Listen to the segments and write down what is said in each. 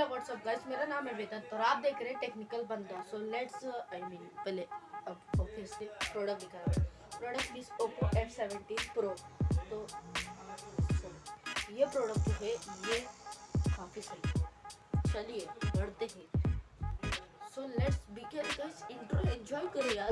Hello what's up guys मेरा नाम है वेदांत और आप देख रहे हैं टेक्निकल बंदा। सो लेट्स आई मीन पहले, अब से प्रोडक्ट दिखा रहा product is Oppo F seventeen pro तो ये प्रोडक्ट जो है, ये काफ़ी सही चलिए, बढ़ते हैं। So let's begin guys intro enjoy करें यार।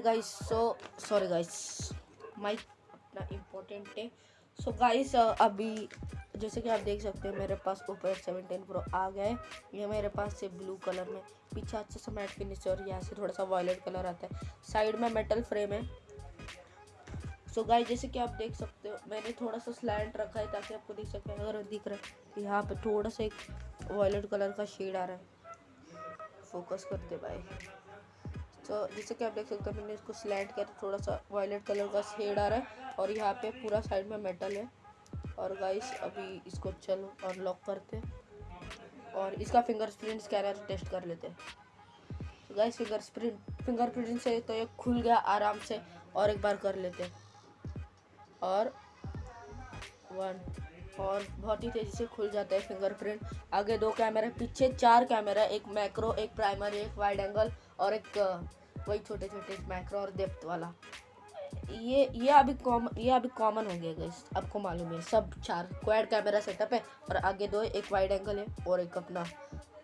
Guys so sorry guys mic अपना इम्पोर्टेंट है सो गाइस अभी जैसे कि आप देख सकते हैं, मेरे पास एफ़ सेवनटीन प्रो आ गया है। ये मेरे पास से ब्लू कलर में, पीछे अच्छे से मैट फिनिश है और यहाँ से थोड़ा सा वॉयलेट कलर आता है। साइड में मेटल फ्रेम है। सो so गाइस जैसे कि आप देख सकते हो, मैंने थोड़ा सा स्लैंड रखा है ताकि आपको देख सकते हैं अगर दिख रहा है तो यहाँ पे थोड़ा सा एक वॉयलेट कलर का शेड आ रहा है। फोकस करते भाई तो जैसे कि आप देख सकते हो, मैंने इसको स्लैंड किया तो थोड़ा सा वायलेट कलर का शेड आ रहा है और यहाँ पे पूरा साइड में मेटल है। और गाइस अभी इसको चलो और लॉक करते हैं। और इसका फिंगरप्रिंट स्कैनर टेस्ट कर लेते हैं। गाइस फिंगरप्रिंट फिंगरप्रिंट से तो ये खुल गया आराम से और एक बार कर लेते हैं। और वन और बहुत ही तेज़ी से खुल जाता है फिंगरप्रिंट आगे दो कैमरा पीछे चार कैमरा एक मैक्रो एक प्राइमरी एक वाइड एंगल और एक वही छोटे छोटे मैक्रो और डेप्थ वाला। ये ये अभी कॉमन ये अभी कॉमन हो गया गाइस आपको मालूम है। सब चार क्वाड कैमरा सेटअप है और आगे दो, एक वाइड एंगल है और एक अपना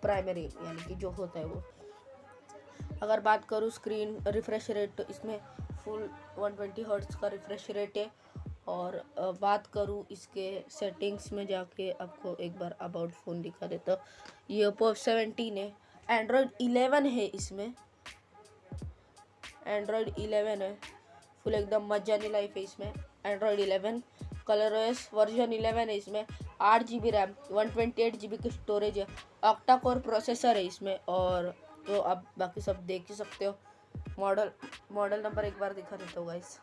प्राइमरी यानी कि जो होता है वो। अगर बात करूँ स्क्रीन रिफ्रेश रेट तो इसमें फुल 120 ट्वेंटी का रिफ्रेश रेट है। और बात करूँ इसके सेटिंग्स में जाके आपको एक बार अबाउट फ़ोन दिखा देता ये ओप्पो सेवेंटीन है एंड्रॉयड इलेवन है इसमें। एंड्रॉयड 11 है। फुल एकदम मज़ा नहीं लाइफ है इसमें। एंड्रॉयड 11 कलर ओएस वर्जन 11 है इसमें। आठ G B RAM one twenty eight G B की स्टोरेज है। ऑक्टा कोर प्रोसेसर है इसमें और तो आप बाकी सब देख ही सकते हो। मॉडल मॉडल नंबर एक बार दिखा देता हूँ गाइस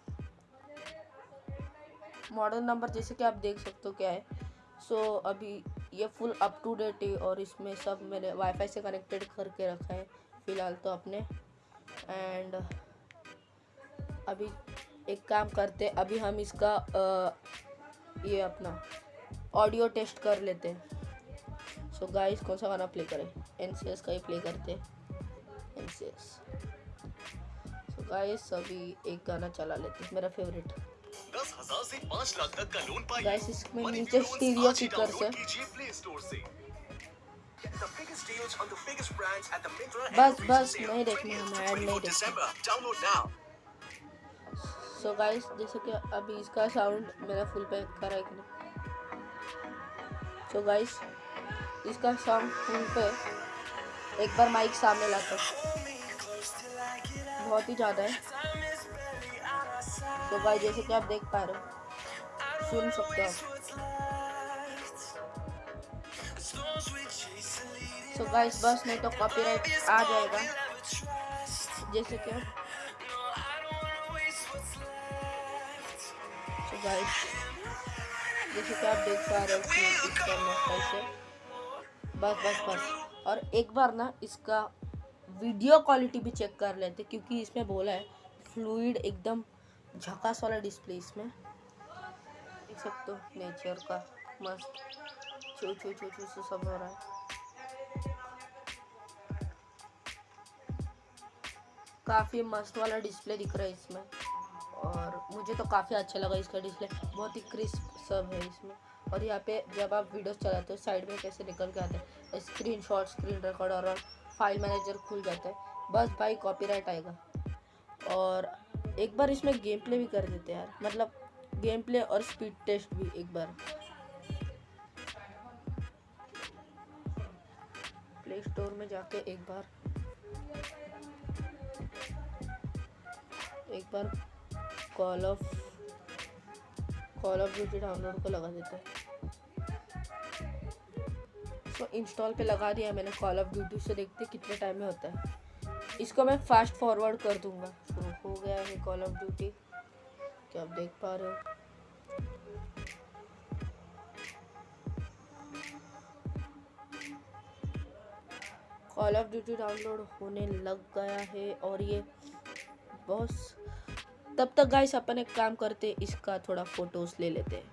मॉडल नंबर जैसे कि आप देख सकते हो क्या है। सो so, अभी ये फुल अप टू डेट है और इसमें सब मैंने वाईफाई से कनेक्टेड करके रखा है फ़िलहाल तो अपने। एंड अभी एक काम करते अभी हम इसका आ, ये अपना ऑडियो टेस्ट कर लेते हैं। सो गाइस कौन सा गाना प्ले करें? एनसीएस का ही प्ले करते एन सी सो गाइस अभी एक गाना चला लेते हैं मेरा फेवरेट दस हज़ार से पाँच लाख तक का लोन पाइए। गाइस इसमें नीचे स्टीरियो ही स्पीकर से। डाउनलोड बस बस नहीं देखना 20th हमें ऐड नहीं 24 देखना December. Download सो गाइस जैसे कि अभी इसका साउंड मेरा फुल पे कर है कि नहीं। सो गाइस इसका साउंड फुल पे एक बार माइक सामने लाता। बहुत ही ज़्यादा है। तो गाइस जैसे कि आप देख पा रहे हो, सुन सकते हो सो गाइस बस नहीं तो कॉपीराइट आ जाएगा। जैसे कि गाइस जैसे कि आप देख पा रहे हो इसका मैं कैसे बस बस बस। और एक बार ना इसका वीडियो क्वालिटी भी चेक कर लेते, क्योंकि इसमें बोला है फ्लूड एकदम झकास वाला डिस्प्ले इसमें। देख सकते हो नेचर का मस्त छू छू छू छू छू सब हो रहा है। काफ़ी मस्त वाला डिस्प्ले दिख रहा है इसमें। और मुझे तो काफ़ी अच्छा लगा इसका डिस्प्ले बहुत ही क्रिस्प सब है इसमें। और यहाँ पे जब आप वीडियोस चलाते हो साइड में कैसे निकल के आते हैं स्क्रीन शॉट स्क्रीन रिकॉर्ड और फ़ाइल मैनेजर खुल जाता है। बस भाई कॉपीराइट आएगा। और एक बार इसमें गेम प्ले भी कर देते हैं यार। मतलब गेम प्ले और स्पीड टेस्ट भी एक बार। प्ले स्टोर में जाके एक बार। एक बार call of call of duty download को लगा देते हैं। इंस्टॉल पे लगा दिया मैंने कॉल ऑफ़ ड्यूटी से देखते कितने टाइम में होता है। इसको मैं फास्ट फॉरवर्ड कर दूँगा। तो हो गया है कॉल ऑफ़ ड्यूटी क्या आप देख पा रहे हो? कॉल ऑफ़ ड्यूटी डाउनलोड होने लग गया है और ये बॉस तब तक गाइस अपन एक काम करते इसका थोड़ा फ़ोटोज़ ले लेते हैं।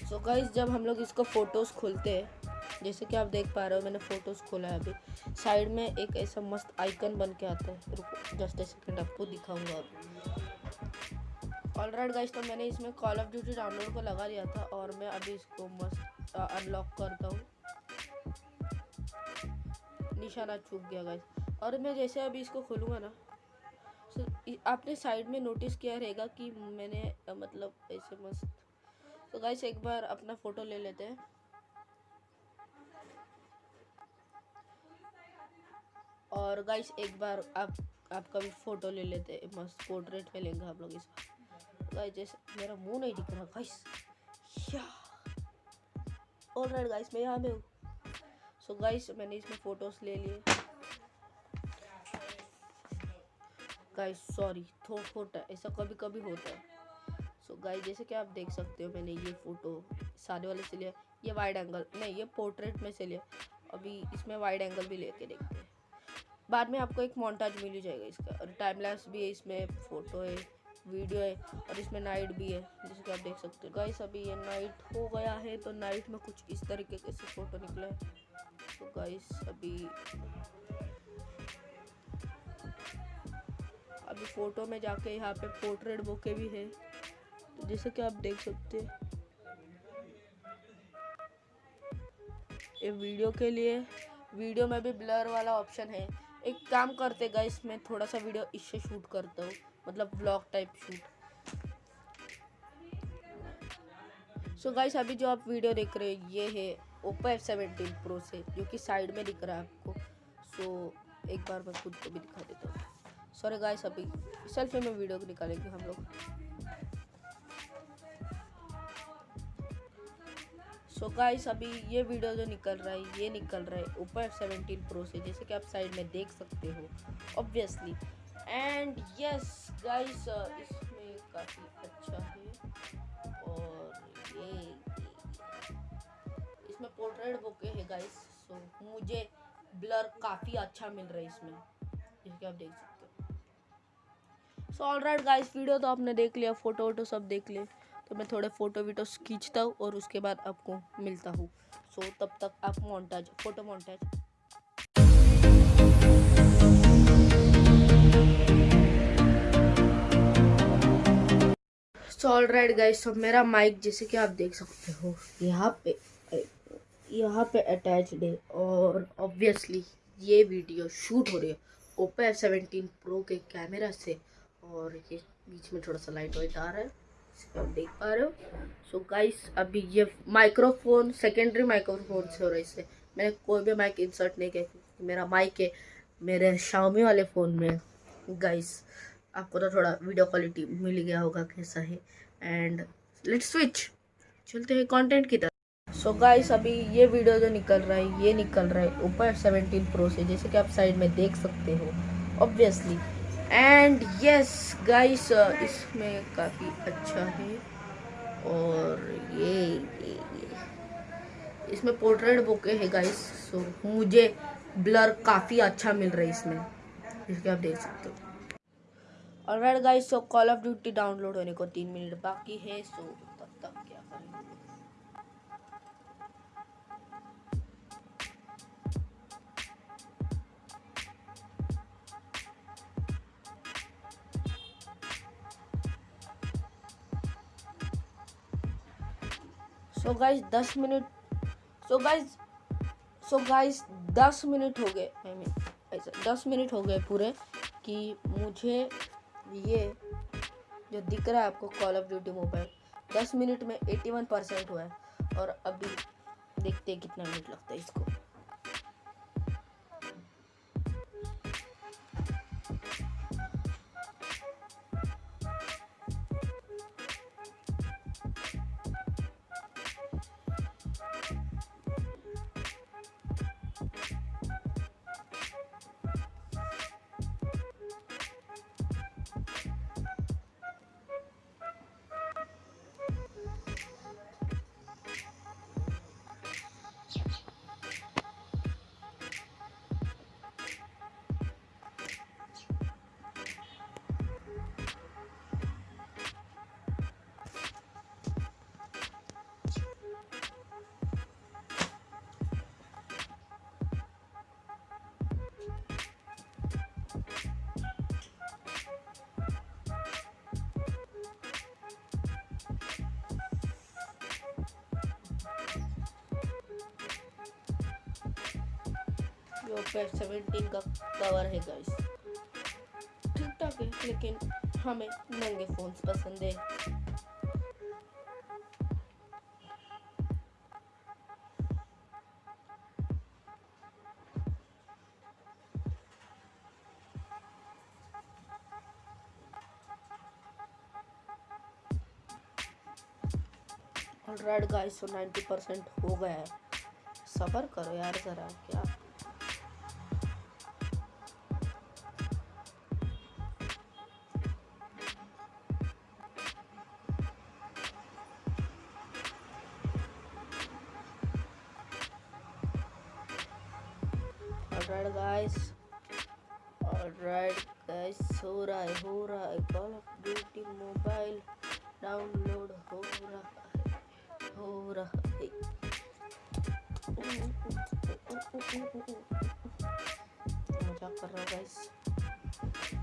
सो so गाइस जब हम लोग इसको फ़ोटोज़ खोलते हैं, जैसे कि आप देख पा रहे हो, मैंने फ़ोटोज़ खोला है अभी। साइड में एक ऐसा मस्त आइकन बन के आता है। रुको जस्ट ए सेकंड आपको दिखाऊँगा अभी। ऑल राइट गाइस तो मैंने इसमें कॉल ऑफ़ ड्यूटी डाउनलोड को लगा दिया था और मैं अभी इसको मस्त अनलॉक करता हूँ। निशाना चूक गया गाइस और मैं जैसे अभी इसको खोलूँगा ना इ- आपने साइड में नोटिस किया रहेगा कि मैंने मतलब ऐसे मस्त तो गाइस एक बार अपना फ़ोटो ले लेते हैं। और गाइस एक बार आप, आपका भी फ़ोटो ले लेते हैं, मस्त पोर्ट्रेट में लेंगे हम लोग इसका गाइस जैसे मेरा मुँह नहीं दिख रहा गाइस या ऑलराइट गाइस मैं यहाँ में हूँ। सो गाइस मैंने इसमें फ़ोटोज़ ले लिए। गाइस सॉरी थोड़ा होता ऐसा कभी कभी होता है। सो गाइस जैसे कि आप देख सकते हो, मैंने ये फ़ोटो सारे वाले से लिया। ये वाइड एंगल नहीं, ये पोर्ट्रेट में से लिया। अभी इसमें वाइड एंगल भी लेके देखते हैं। बाद में आपको एक मोन्टाज मिल जाएगा इसका। और टाइम लैप्स भी है, इसमें फ़ोटो है वीडियो है, और इसमें नाइट भी है, जैसे कि आप देख सकते हो। गाइस अभी ये नाइट हो गया है तो नाइट में कुछ इस तरीके के से फ़ोटो निकला है। तो गाइस अभी अभी फ़ोटो में जाके यहाँ पे पोर्ट्रेट बुके भी है। तो जैसे कि आप देख सकते हैं। ये वीडियो के लिए वीडियो में भी ब्लर वाला ऑप्शन है। एक काम करते गाइस मैं थोड़ा सा वीडियो इससे शूट करता हूँ। मतलब blog type shoot so so guys अभी जो आप वीडियो देख रहे हो, ये है। ओप्पो एफ़ सेवेंटीन प्रो से, जो कि साइड में दिख रहा है आपको। सो, एक बार मैं खुद को भी दिखा देता हूँ। सॉरी गाइस अभी सेल्फी में वीडियो निकालेंगे हम लोग। सो गाइस अभी ये वीडियो जो निकल रहा है, ये निकल रहा है ओप्पो एफ़ सेवेंटीन प्रो से, जैसे कि आप साइड में देख सकते हो ऑब्वियसली एंड यस गाइस इसमें काफ़ी अच्छा है। पोर्ट्रेट बुके है गाइस सो मुझे ब्लर काफ़ी अच्छा मिल रहा है इसमें। जैसे कि आप देख सकते हो। So all right guys video तो आपने देख लिया फ़ोटो वोटो सब देख लिए। तो मैं थोड़े फ़ोटो वीटो खींचता हूँ और उसके बाद आपको मिलता हूँ। सो so, तब तक आप montage photo montage so all right guys तो मेरा माइक जैसे कि आप देख सकते हो यहाँ पे यहाँ पे अटैच्ड है और ऑब्वियसली ये वीडियो शूट हो रही है ओप्पो एफ़ सेवेंटीन प्रो के कैमरा से और ये बीच में थोड़ा सा लाइट वाइट आ रहा है आप देख पा रहे हो। सो गाइस अभी ये माइक्रोफोन सेकेंडरी माइक्रोफोन से हो रहा है इससे। मैंने कोई भी माइक इंसर्ट नहीं किया, क्योंकि मेरा माइक है मेरे शाओमी वाले फ़ोन में। गाइस आपको तो थोड़ा वीडियो क्वालिटी मिल गया होगा कैसा है। एंड लेट्स स्विच चलते हैं कंटेंट की तरफ़। सो गाइस अभी ये वीडियो जो निकल रहा है ये निकल रहा है ऊपर एफ़ सेवेंटीन प्रो से जैसे कि आप साइड में देख सकते हो ऑब्वियसली एंड यस गाइस इसमें काफ़ी अच्छा है। और ये, ये, ये। इसमें पोर्ट्रेट बुके है गाइस सो मुझे ब्लर काफ़ी अच्छा मिल रहा है इसमें। जैसे कि आप देख सकते हो। Alright guys so call of duty download होने को तीन मिनट बाकी है सो तब तक क्या करेंगे सो गाइस दस minute so guys so guys दस मिनट हो गए। आई मीन ऐसा, दस मिनट हो गए पूरे कि मुझे ये जो दिख रहा है आपको कॉल ऑफ़ ड्यूटी मोबाइल दस मिनट में एट्टी वन परसेंट हुआ है। और अभी देखते हैं कितना मिनट लगता है इसको। ये ओपो सेवेंटीन का कवर है गाइस ठीक ठाक है, लेकिन हमें महँगे फोन्स पसंद है। ऑलराइट गाइस तो 90 परसेंट हो गया है। सबर करो यार ज़रा, क्या ऑलराइट गाइस ऑलराइट गाइस हो रहा है हो रहा है call of duty mobile download हो रहा है हो रहा है मज़ाक कर रहा गाइस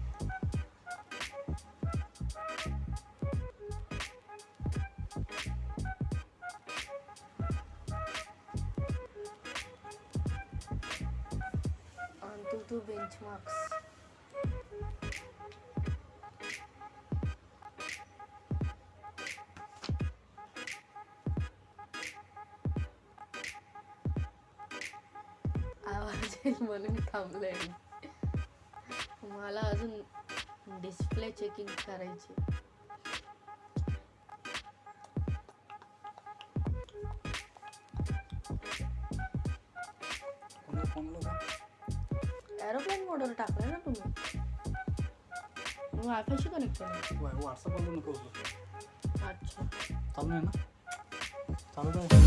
two benchmarks. आवाज येईल म्हणून थांबलंय मला अजून डिस्प्ले चेकिंग करायची कोणाला फ़ोन लावला एरोप्लेन मोडवर टाकलं ना तुम्ही मी वायफायशी कनेक्ट केलं व्हॉट्सअपवर नको उचलू. अच्छा चालू आहे ना चालू आहे alright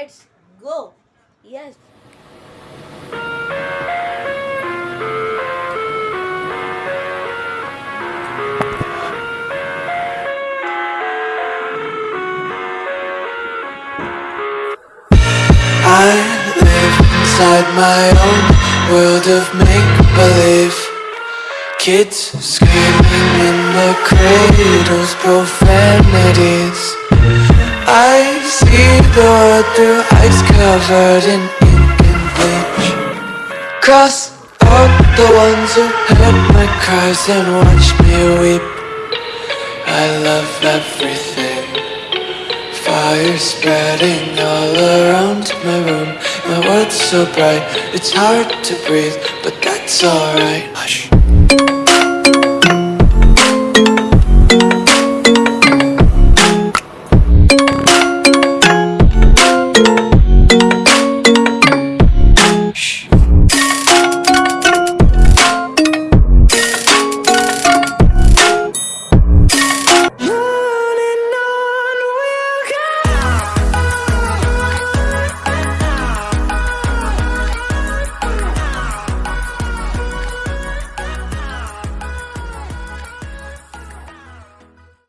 let's go. Yes. I live inside my own world of make-believe Kids screaming in the cradles, profanities I see the world through eyes covered in ink and bleach. Cross out the ones who heard my cries and watched me weep. I love everything. Fire spreading all around my room. My world's so bright, it's hard to breathe But that's alright. Hush